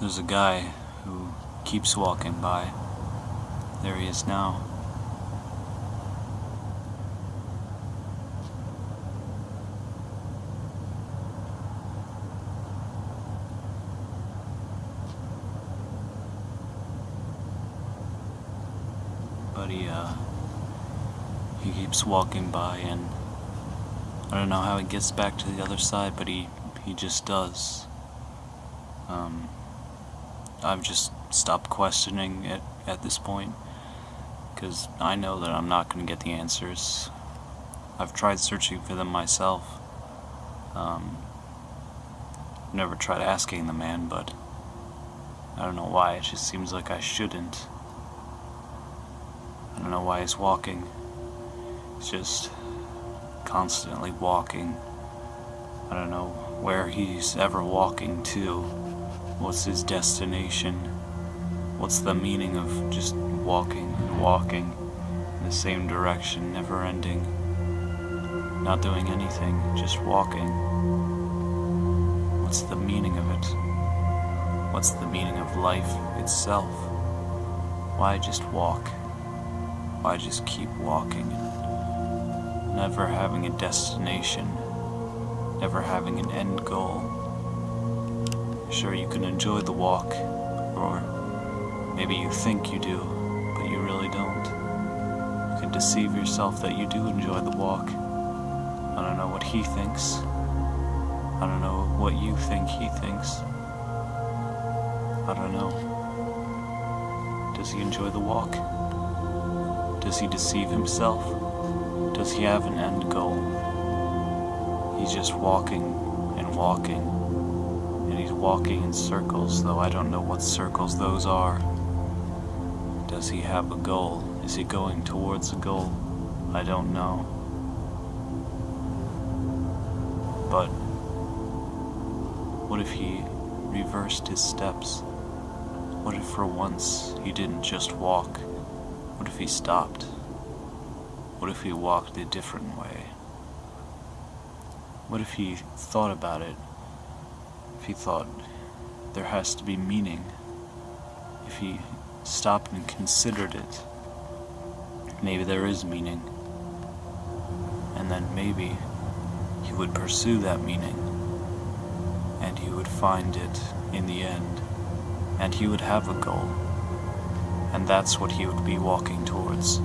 There's a guy who keeps walking by. There he is now. But he, uh, he keeps walking by and I don't know how he gets back to the other side, but he, he just does. Um, I've just stopped questioning it at this point because I know that I'm not going to get the answers. I've tried searching for them myself. Um, never tried asking the man, but I don't know why. It just seems like I shouldn't. I don't know why he's walking. He's just constantly walking. I don't know where he's ever walking to. What's his destination? What's the meaning of just walking and walking in the same direction, never ending? Not doing anything, just walking. What's the meaning of it? What's the meaning of life itself? Why just walk? Why just keep walking? Never having a destination, never having an end goal. Sure, you can enjoy the walk, or maybe you think you do, but you really don't. You can deceive yourself that you do enjoy the walk. I don't know what he thinks. I don't know what you think he thinks. I don't know. Does he enjoy the walk? Does he deceive himself? Does he have an end goal? He's just walking and walking walking in circles, though I don't know what circles those are. Does he have a goal? Is he going towards a goal? I don't know. But what if he reversed his steps? What if for once he didn't just walk? What if he stopped? What if he walked a different way? What if he thought about it if he thought there has to be meaning, if he stopped and considered it, maybe there is meaning, and then maybe he would pursue that meaning, and he would find it in the end, and he would have a goal, and that's what he would be walking towards.